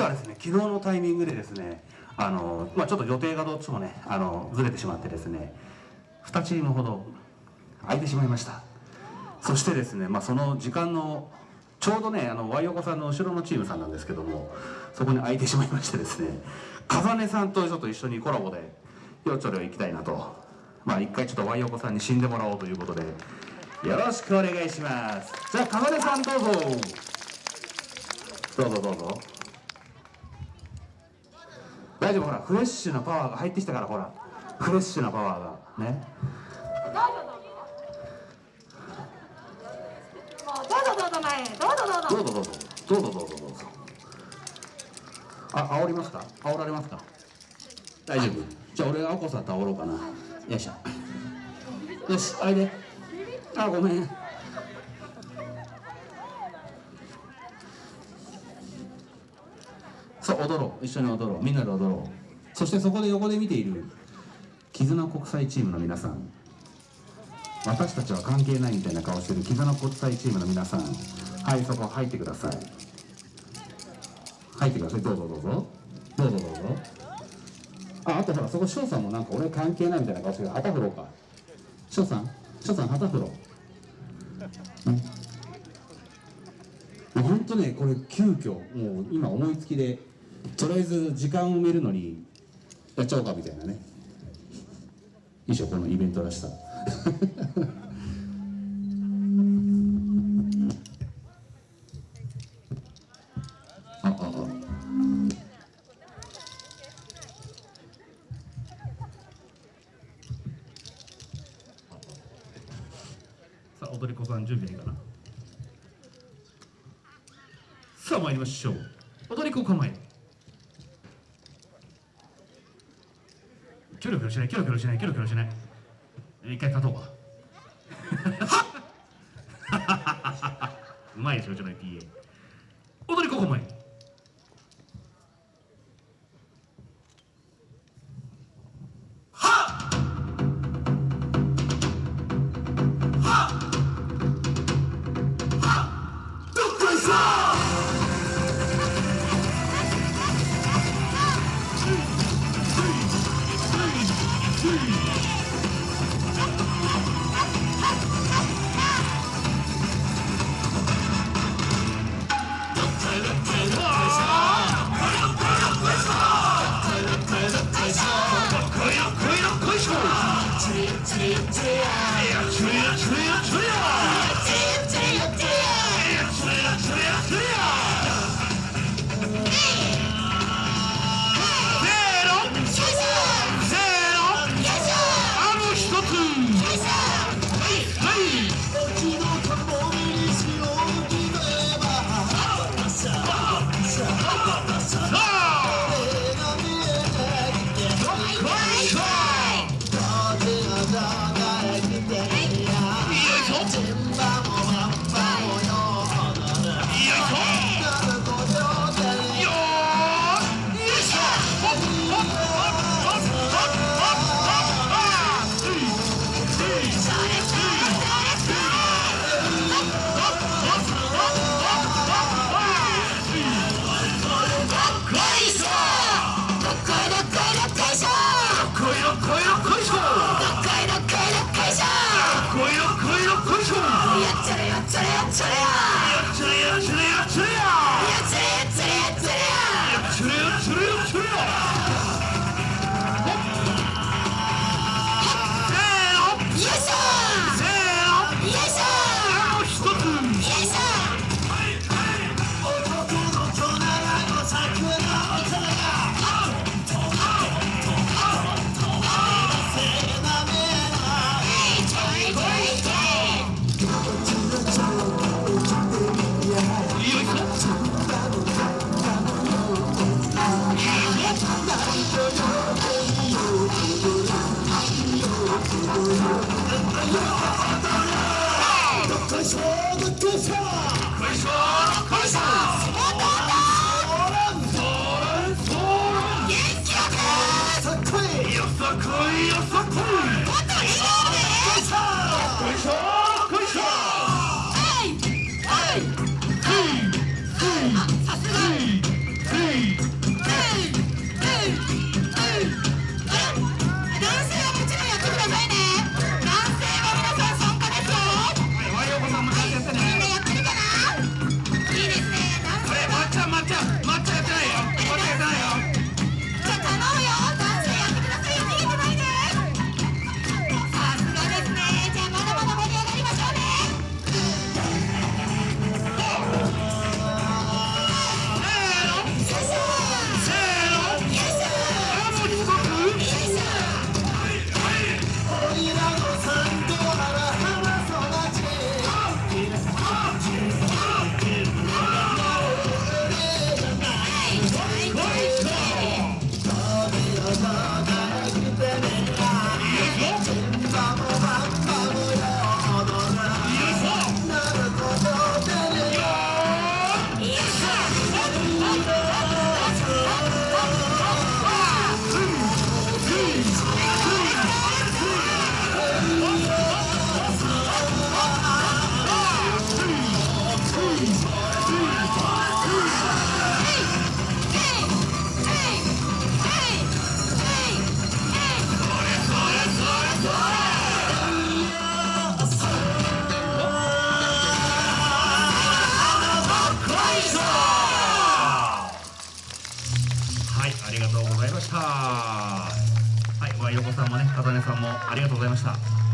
実はですね昨日のタイミングでですねあの、まあ、ちょっと予定がどっちもねあのずれてしまってですね2チームほど空いてしまいました。そしてですね、まあ、その時間のちょうどねあのワイオコさんの後ろのチームさんなんですけどもそこに空いてしまいましてですね風根さんとちょっと一緒にコラボでよちょろ行きたいなと。まあ一回ちょっとワイオコさんに死んでもらおうということでよろしくお願いします。じゃあ風根さんどうぞ。どうぞどうぞ。大丈夫ほらフレッシュなパワーが入ってきたからほら。フレッシュなパワーが。ね。どうぞどうぞどうぞどうぞどうぞどうぞどうぞあ煽りますか煽られますか大丈夫じゃあ俺がお子さんと煽ろうかなよいしょよしあいであごめん踊ろう。一緒に踊ろう。みんなで踊ろう。そしてそこで横で見ている絆国際チームの皆さん。私たちは関係ないみたいな顔してる絆国際チームの皆さん。はいそこ入ってください。入ってください。どうぞどうぞ。どうぞどうぞ。ああとほらそこ翔さんもなんか俺関係ないみたいな顔してる。旗振ろうか。翔さん？翔さん旗振ろう。ん。ほんとねこれ急遽もう今思いつきでとりあえず時間を埋めるのにやっちゃおうかみたいなね。いいでしょこのイベントらしさ。さあ踊り子さん準備はいいかな。さあ参りましょう。踊り子構え。キョロキョロしないキョロキョロしないキョロキョロしない。一回勝とうか。うまいでしょじゃない PA 踊りここまで快说个主场，快说。とうございました。はい、横さんもね、風音さんもありがとうございました。